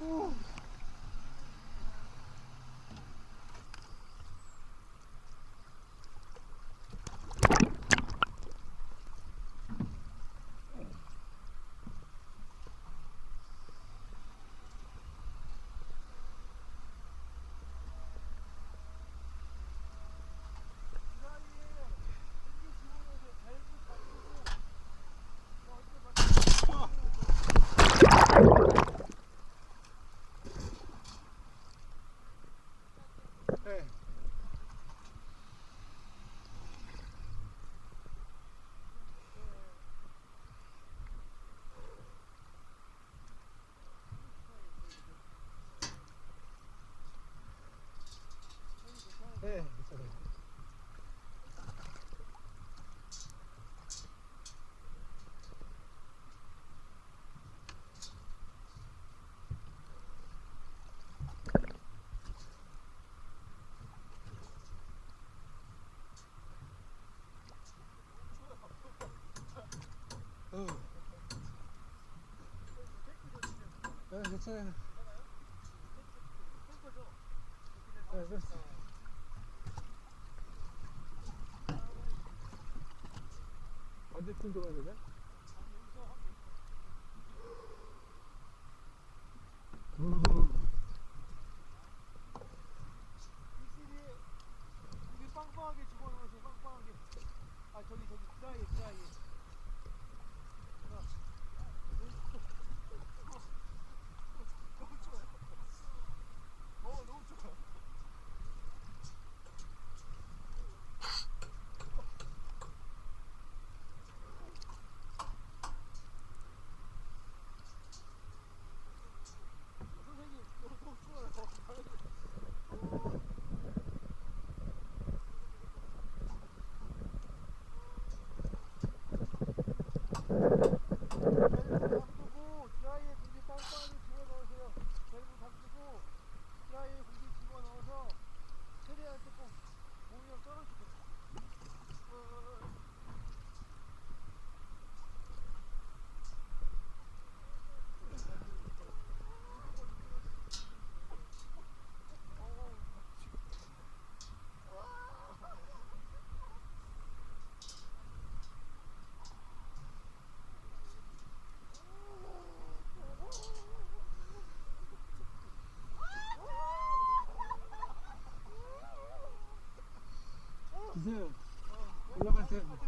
Oh. 괜찮아요. 됐어. 언제쯤 들어가야 되냐? 嗯，你来吧。